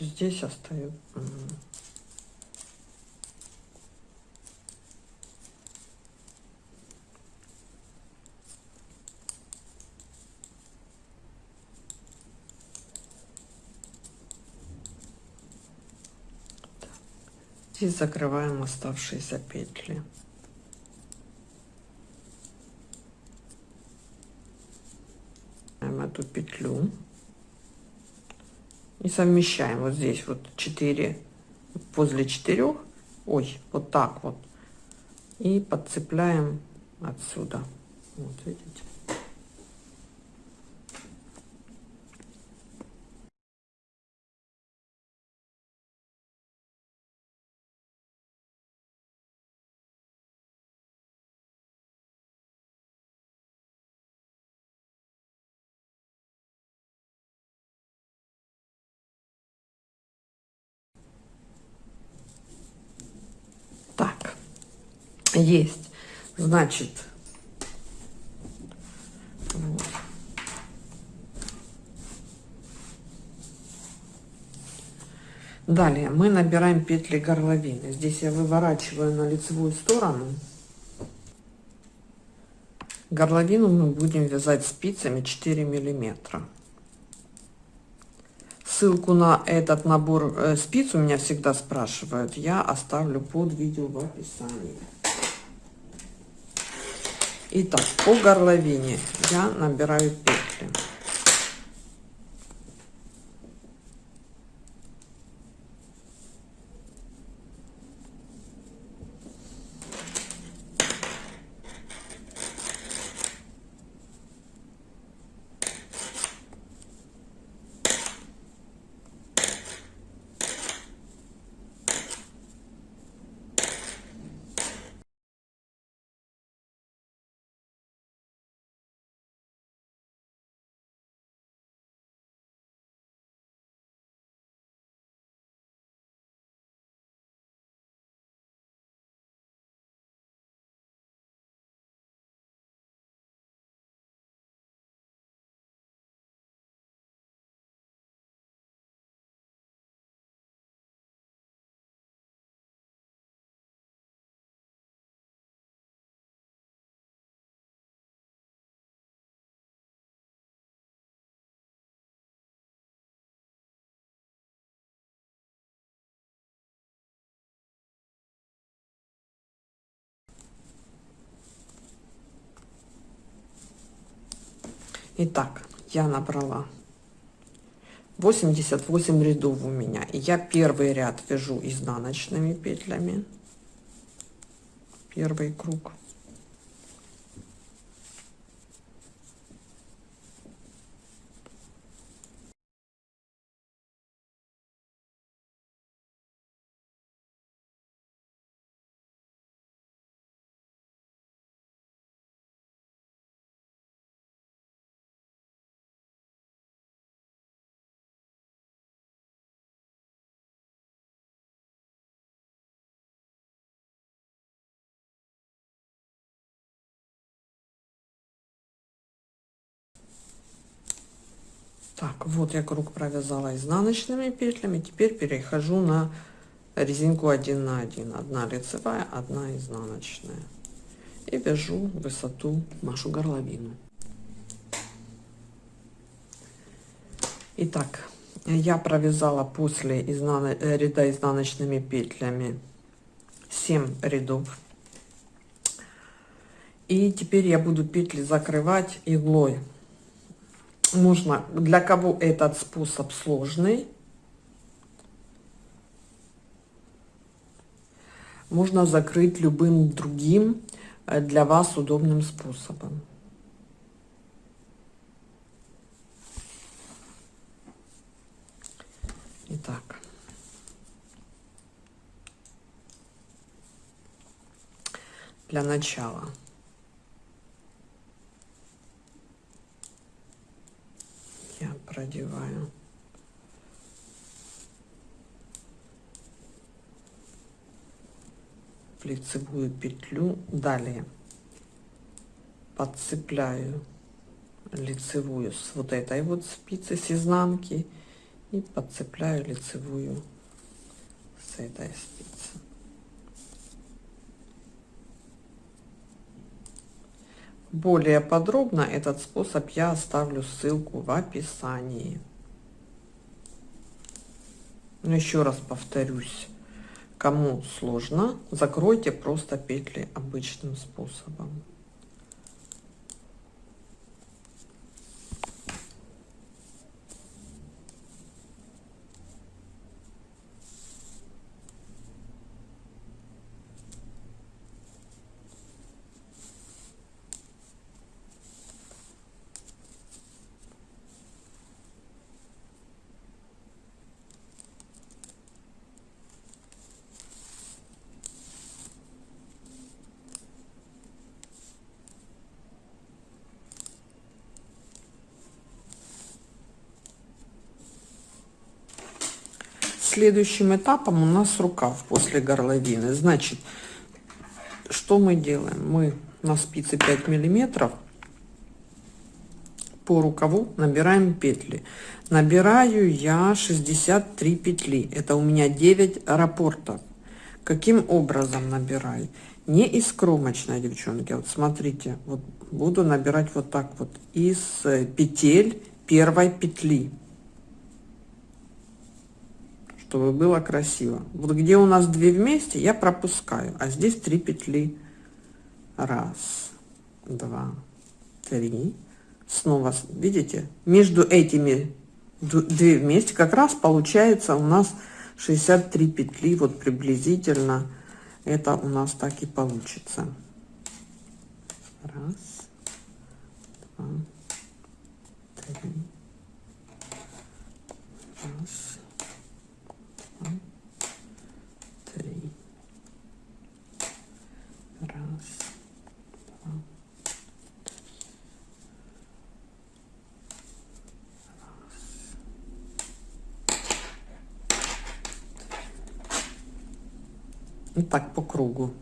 Здесь остаю. Здесь закрываем оставшиеся петли. эту петлю и совмещаем вот здесь вот 4 возле 4 ой вот так вот. И подцепляем отсюда. Вот видите Есть. Значит, вот. Далее мы набираем петли горловины. Здесь я выворачиваю на лицевую сторону. Горловину мы будем вязать спицами 4 миллиметра. Ссылку на этот набор э, спиц у меня всегда спрашивают. Я оставлю под видео в описании. Итак, по горловине я набираю петли. Итак, я набрала 88 рядов у меня. И я первый ряд вяжу изнаночными петлями. Первый круг. Так, вот я круг провязала изнаночными петлями. Теперь перехожу на резинку 1 на 1. Одна лицевая, одна изнаночная. И вяжу высоту нашу горловину. Итак, я провязала после изнан... Э, ряда изнаночными петлями 7 рядов. И теперь я буду петли закрывать иглой можно, для кого этот способ сложный, можно закрыть любым другим э, для вас удобным способом. Итак. Для начала я продеваю лицевую петлю. Далее. Подцепляю лицевую с вот этой вот спицы с изнанки и подцепляю лицевую с этой спицы Более подробно этот способ я оставлю ссылку в описании. Но еще раз повторюсь, кому сложно, закройте просто петли обычным способом. Следующим этапом у нас рукав после горловины. Значит, что мы делаем? Мы на спице 5 миллиметров по рукаву набираем петли. Набираю я 63 петли. Это у меня 9 рапортов. Каким образом набираю? Не из кромочной, девчонки. Вот смотрите, вот буду набирать вот так вот из петель первой петли чтобы было красиво. Вот где у нас две вместе, я пропускаю, а здесь три петли. Раз, два, три. Снова, видите, между этими две вместе как раз получается у нас 63 петли, вот приблизительно это у нас так и получится. Раз, два, три. Раз, три. Раз, два, И так по кругу.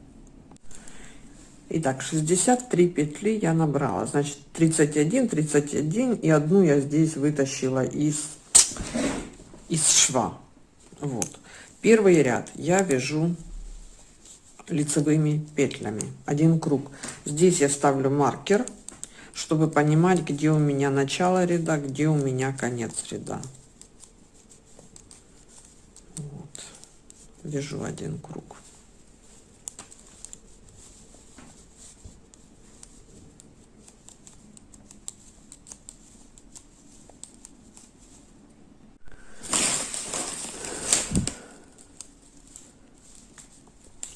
Итак, 63 петли я набрала. Значит, 31, 31 и одну я здесь вытащила из, из шва. Вот. Первый ряд я вяжу лицевыми петлями. Один круг. Здесь я ставлю маркер, чтобы понимать, где у меня начало ряда, где у меня конец ряда. Вот. Вяжу один круг.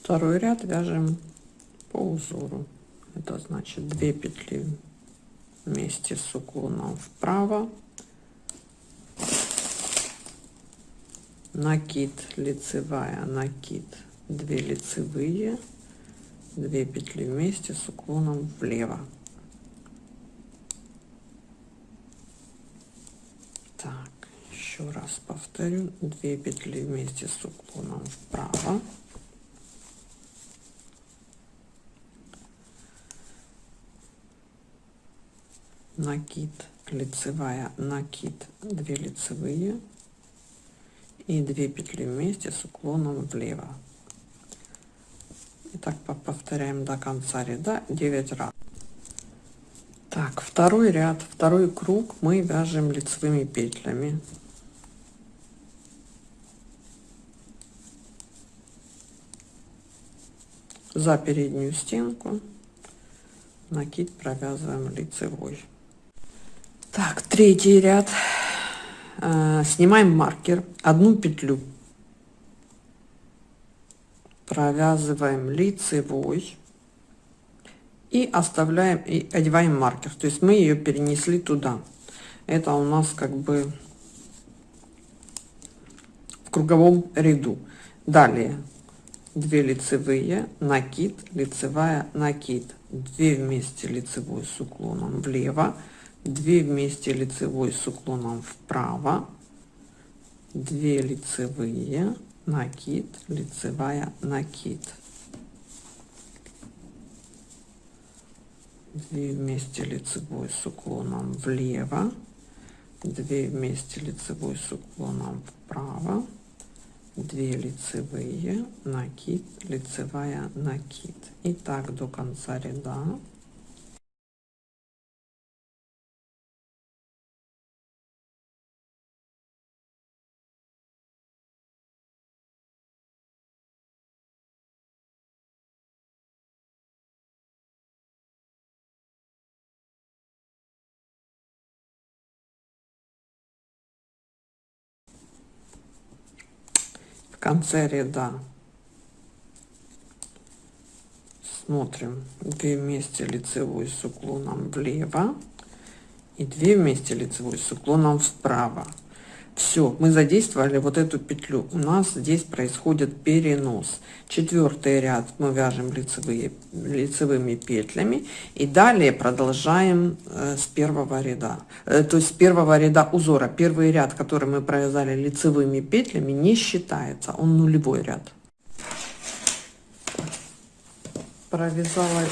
Второй ряд вяжем по узору. Это значит 2 петли вместе с уклоном вправо. Накид лицевая, накид 2 лицевые, 2 петли вместе с уклоном влево. Так, еще раз повторю, 2 петли вместе с уклоном вправо. Накид лицевая накид 2 лицевые и 2 петли вместе с уклоном влево. И так повторяем до конца ряда 9 раз. Так второй ряд второй круг мы вяжем лицевыми петлями. За переднюю стенку накид провязываем лицевой так, третий ряд. Э, снимаем маркер, одну петлю. Провязываем лицевой. И оставляем, и одеваем маркер. То есть мы ее перенесли туда. Это у нас как бы в круговом ряду. Далее 2 лицевые, накид, лицевая, накид. 2 вместе лицевой с уклоном влево 2 вместе лицевой с уклоном вправо. 2 лицевые накид лицевая накид. 2 вместе лицевой с уклоном влево. 2 вместе лицевой с уклоном вправо. 2 лицевые накид лицевая накид. И так до конца ряда конце ряда. Смотрим. 2 вместе лицевой с уклоном влево и 2 вместе лицевой с уклоном вправо все мы задействовали вот эту петлю. У нас здесь происходит перенос. Четвертый ряд мы вяжем лицевые лицевыми петлями. И далее продолжаем э, с первого ряда. Э, то есть с первого ряда узора. Первый ряд который мы провязали лицевыми петлями не считается. Он нулевой ряд. Провязала.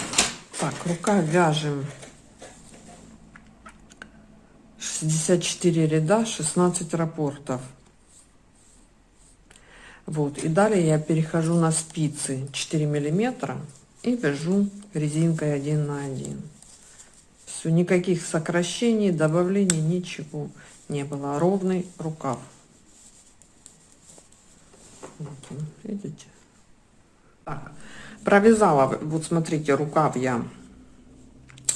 Так рука вяжем 64 ряда 16 рапортов. Вот и далее я перехожу на спицы 4 миллиметра и вяжу резинкой 1 на 1 все никаких сокращений добавлений ничего не было. Ровный рукав. Вот он, видите? Так провязала. Вот смотрите рукав я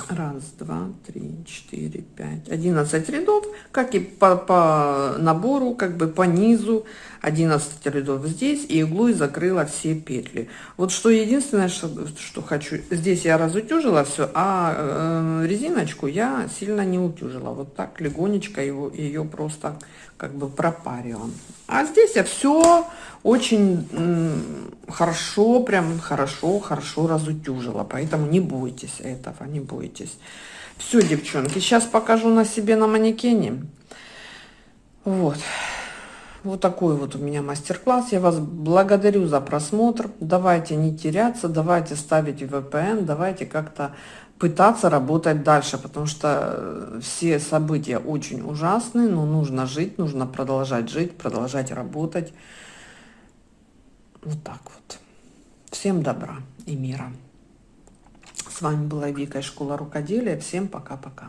раз два три четыре пять одиннадцать рядов как и по, по набору как бы по низу. 11 рядов здесь и иглой закрыла все петли. Вот что единственное что, что хочу здесь я разутюжила все а э, резиночку я сильно не утюжила. Вот так легонечко его ее просто как бы пропарила. А здесь я все очень хорошо прям хорошо хорошо разутюжила поэтому не бойтесь этого не бойтесь все девчонки сейчас покажу на себе на манекене вот вот такой вот у меня мастер-класс. Я вас благодарю за просмотр. Давайте не теряться, давайте ставить VPN, давайте как-то пытаться работать дальше, потому что э, все события очень ужасные, но нужно жить, нужно продолжать жить, продолжать работать. Вот так вот. Всем добра и мира. С вами была Вика из Школа Рукоделия. Всем пока-пока.